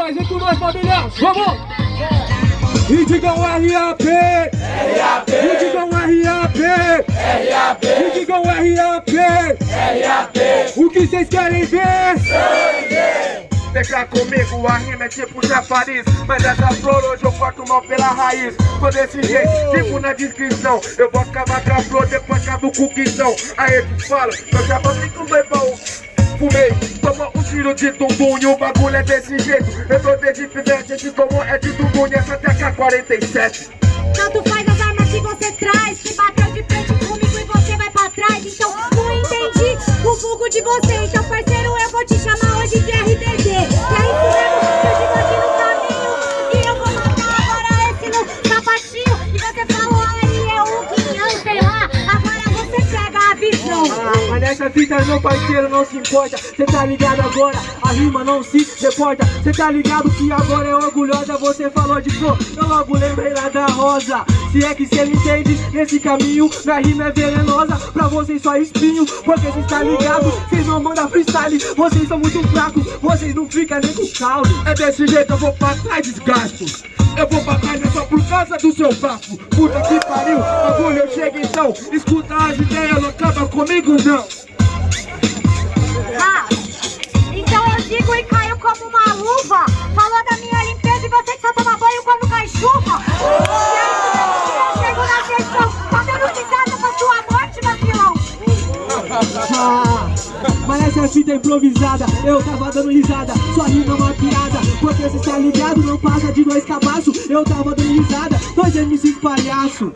nós, vem com nós, família! Vamos! E digam RAP! RAP! E digam RAP! RAP! E digam RAP! RAP! O que vocês querem ver? Sangue! Cá comigo, a rima é tipo Paris Mas essa flor hoje eu corto mal pela raiz Tô desse jeito, tipo na descrição Eu vou acabar com a flor, depois acabo com o quitão Aí tu fala, eu já vou com bem bom Fumei, toma um tiro de tumbum e o bagulho é desse jeito. Eu tô desde pivete, esse tomou é de tumbum e essa até K47 Tanto faz as armas que você traz Que bateu de frente comigo e você vai pra trás. Então não entendi o vulgo de você Então parceiro mas nessa fita meu parceiro não se importa. Cê tá ligado agora, a rima não se reporta. Cê tá ligado que agora é orgulhosa. Você falou de flor, eu logo lembrei lá da rosa. Se é que cê me entende, nesse caminho Minha rima é venenosa, pra vocês só espinho Porque cês tá ligado, cês não mandam freestyle Vocês são muito fracos, vocês não ficam nem com caule É desse jeito, eu vou pra trás, desgasto eu vou pra trás é só por causa do seu bafo Puta que pariu, bagulho chego então. Escuta as ideias, não acaba comigo não. Ah, então eu digo e caio como uma luva. Falou da minha limpeza e você que só toma banho quando cai chuva mas essa fita improvisada, eu tava dando risada Sua rima é uma piada, porque cê tá ligado Não passa de dois cabaços, eu tava dando risada Dois MCs palhaço